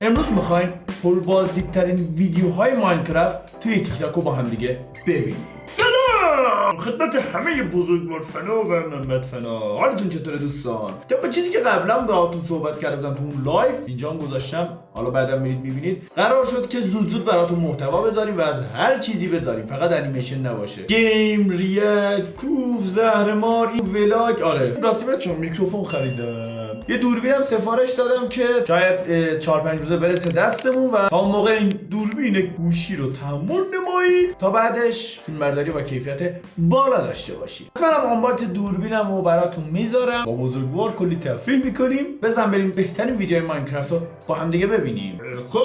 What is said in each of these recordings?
امروز می‌خوایم پربازدیدترین ویدیوهای ماینکرافت توی تیک رو با هم دیگه ببینیم. سلام! خدمت همه بزرگوار فنا و محمد فنا. حالتون چطوره دوستان؟ طبق چیزی که قبلا باهاتون صحبت کرده بودم تو اون لایو اینجا گذاشتم. حالا بعدا میرید می‌بینید. قرار شد که زود زود براتون محتوا بذاریم و از هر چیزی بذاریم. فقط انیمیشن نباشه. گیم react کوف زهرمار این ولاگ آره. راستی چون میکروفون خریدم. یه دوربین هم سفارش دادم که شاید 4 5 روزه برسه دستمون و تا اون موقع این دوربین گوشی رو تحمل نمایید تا بعدش فیلمبرداری با کیفیت بالا داشته باشید. منم آنبات دوربینم رو براتون می‌ذارم. با بزرگوار کلی تفریح می‌کنیم. بزن بریم بهترین ویدیو ماینکرافت رو با هم دیگه ببینیم. خب.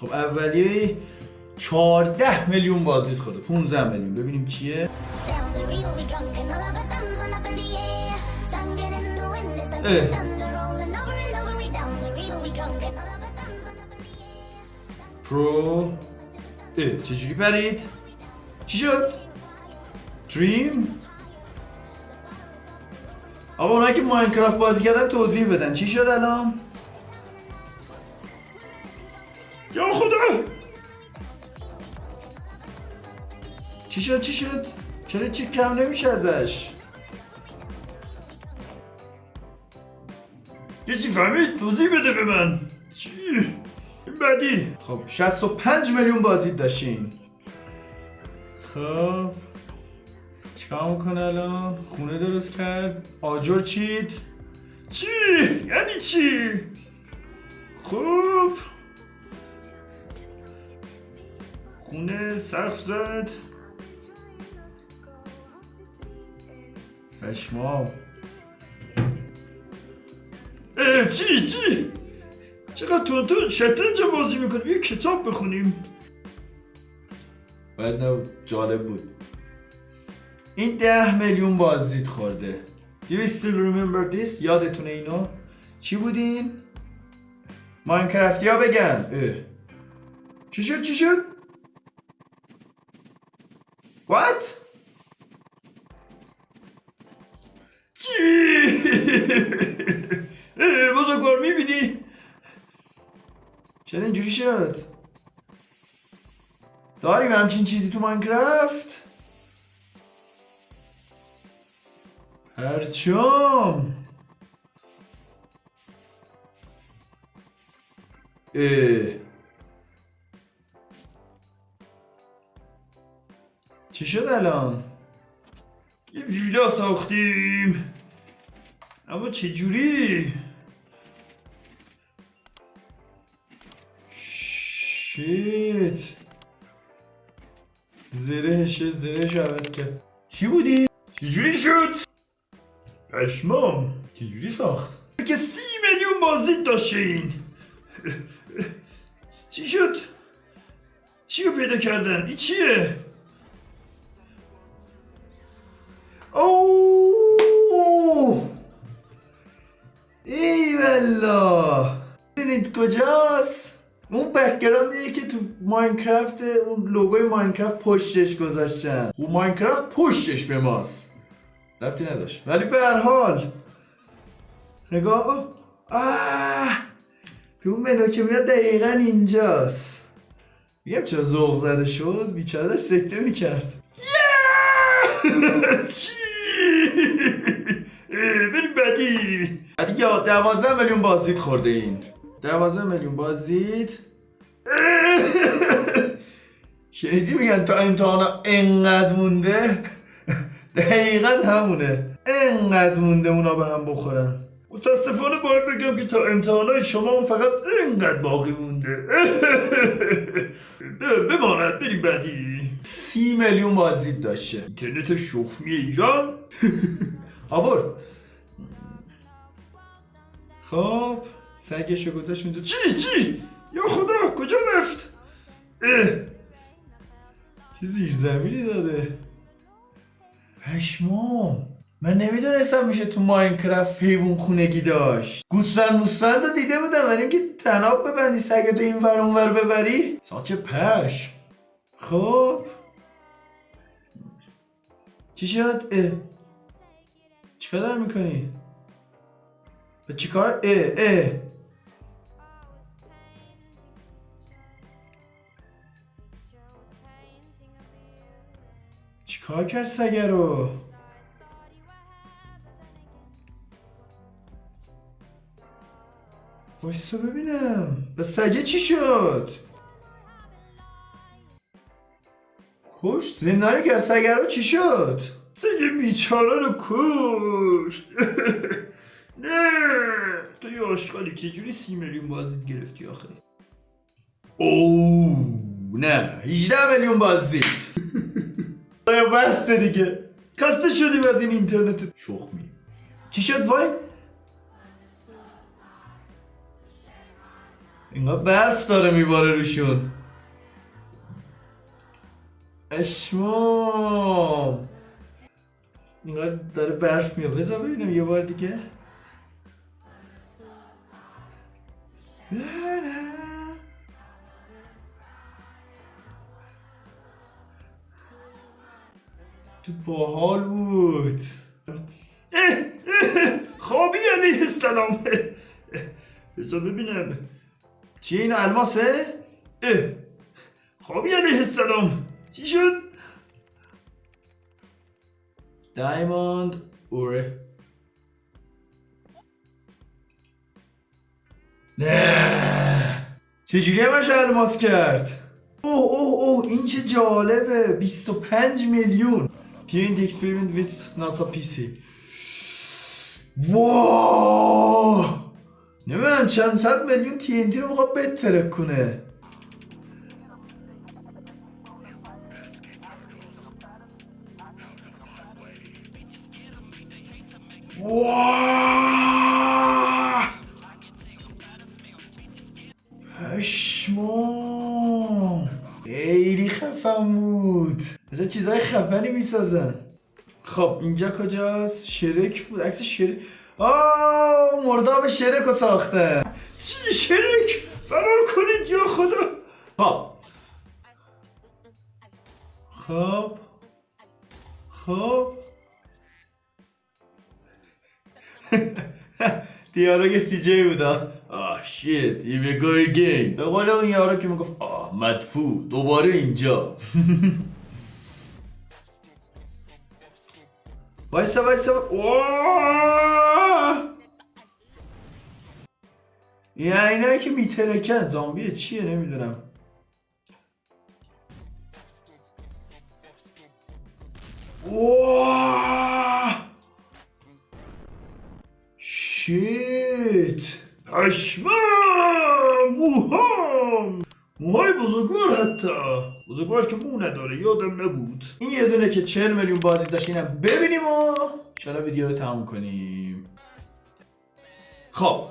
خب اولی 14 میلیون بازدید خورده. 15 میلیون. ببینیم چیه. پرو اه چجوری پرید؟ چی شد؟ دریم؟ آقا اونایی که ماینکرافت بازی کردن توضیح بدن چی شد الان؟ یا خدا چی شد چی شد؟ چرا چی کم نمیشه ازش؟ کسی فهمید؟ توضیح بده به من. چی؟ این بعدی. خب 65 میلیون بازدید داشتین. خب. چیکار می‌کنه الان؟ خونه درست کرد. آجر چید چی؟ یعنی چی؟ خب. خونه سقف زد. پشمام. چی چی چقدر تو تو شطرنج بازی می‌کنیم یه کتاب بخونیم باید نبود جالب بود این ده میلیون بازدید خورده Do you still remember this? یادتونه اینو؟ چی بودین؟ ماینکرافتی ها بگن اه. چی شد چی شد؟ What? چی اه، بزرگوار می‌بینی چرا اینجوری شد؟ داریم همچین چیزی تو ماینکرافت؟ پرچم. چی شد الان؟ یه ویلا ساختیم اما چجوری شیت زرهش زرهش عوض کرد. چی بودی؟ چجوری شد؟ پشمام چجوری ساخت؟ که سی میلیون بازدید داشتین چی شد؟ چی رو پیدا کردن؟ این چیه؟ اوه ای والله کجاست اون بکگراندیه که تو ماینکرافت اون لوگوی ماینکرافت پشتش گذاشتن. و ماینکرافت پشتش به ماست. ربطی نداشت. ولی به هر حال. نگاه آه. تو اون منو که میاد دقیقا اینجاست. میگم چرا ذوق زده شد؟ بیچاره داشت سکته می‌کرد. چی؟ بریم بعدی بعد یا دوازده میلیون بازدید خورده این. دوازده میلیون بازدید. شنیدی میگن تا امتحانا انقدر مونده؟ دقیقا همونه. انقدر مونده اونا به هم بخورن. متاسفانه باید بگم که تا امتحانای شما فقط اینقدر باقی مونده. بماند بریم بعدی. سی میلیون بازدید داشته. اینترنت شخمی ایران. آور خب. سگشو گذاشت اونجا. چی؟ چی؟ چی یا خدا کجا رفت؟ اه، چه زیر زمینی داره. پشمام. من نمی‌دونستم میشه تو ماینکرافت حیوان خونگی داشت. گوسفند موسفند رو دیده بودم ولی اینکه تناب ببندی سگتو این ور اون ور ببری. ساچه پشم. خب. چی شد؟ اه. چیکار می‌کنی؟ به چیکار؟ اه اه. چیکار کرد سگه رو؟ وایسا ببینم. به سگه چی شد؟ کشت؟ زندانی کرد سگه رو؟ چی شد؟ سگ بیچاره رو کشت. نه. تو یه آشغالی چجوری سی میلیون بازدید گرفتی آخه؟ اوه نه. 18 میلیون بازدید. آیا بسته دیگه؟ خسته شدیم از این اینترنت. شخمی چی شد وای؟ اینقدر برف داره میباره روشون. اشمام. اینقدر داره برف میاد بذار ببینم یه بار دیگه. چه باحال بود. اه، اه، خوابی علیه اه، بذار ببینم. چیه این الماسه؟ اه، خوابی علیه السلام چی شد؟ دایموند اوره. نه. چجوری همش الماس کرد؟ اوه اوه اوه این چه جالبه. 25 میلیون. Paint experiment with NASA PC واو نمی‌دونم چند صد میلیون TNT رو می‌خواد بترک کنه. واه پشمام. خیلی خفن بود. از چیزهای خفنی می‌سازن. خب اینجا کجاست؟ شرک بود. عکس شرک آه مرداب شرک رو ساخته. چی شرک؟ فرار کنید یا خدا! خب. خب. خب. دیالوگ سی جی بودا. آه شیت. We go again. به قول اون یارو که می‌گفت آه مدفوع. دوباره اینجا. وایسا وایسا! این اینایی که میترکن زامبیه چیه؟ نمی‌دونم. شیت! پشمام! موهام موهای بزرگوار حتی بزرگوار که مو نداره یادم نبود. این یه دونه که 40 میلیون بازی داشت اینم ببینیم و انشالله ویدیو رو تموم کنیم. خب.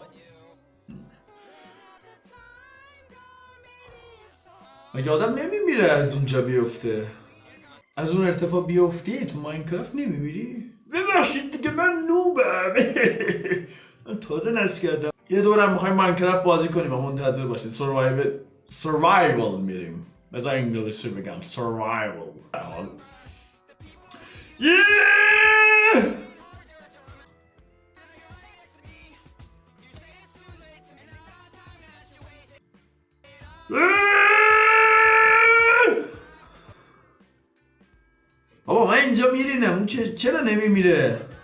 مگه آدم نمیمیره از اونجا بیفته؟ از اون ارتفاع بیفتی؟ تو ماینکرافت نمیمیری؟ ببخشید دیگه من نوبم. من تازه نصب کردم. یه دورم می‌خوایم ماینکرافت بازی کنیم و منتظر باشید. سروایول سروایول میریم بذار انگلیسی بگم سروایول یه بابا من اینجا میرینم اون چه- چرا نمیمیره نه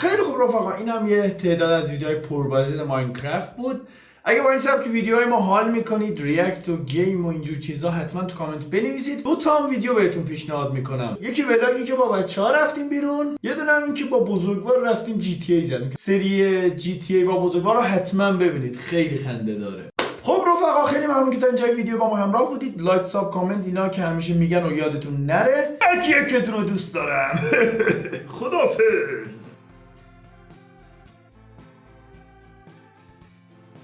خیلی خوب رفقا این هم یه تعداد از ویدیوهای پربازدید ماینکرافت بود. اگه با این سبک ویدیوهای ما حال می‌کنید ریاکت و گیم و اینجور چیزا حتما تو کامنت بنویسید. دو تا هم ویدیو بهتون پیشنهاد می‌کنم. یکی ولاگی که با بچه ها رفتیم بیرون یه دونه این که با بزرگوار رفتیم جی تی ای زدیم. سری جی تی ای با بزرگوار رو حتما ببینید خیلی خنده داره. خب رفقا خیلی ممنون که تا اینجای ویدیو با ما همراه بودید. لایک ساب کامنت اینا که همیشه میگن و یادتون نره. هر کی یکتون رو دوست دارم. خدافز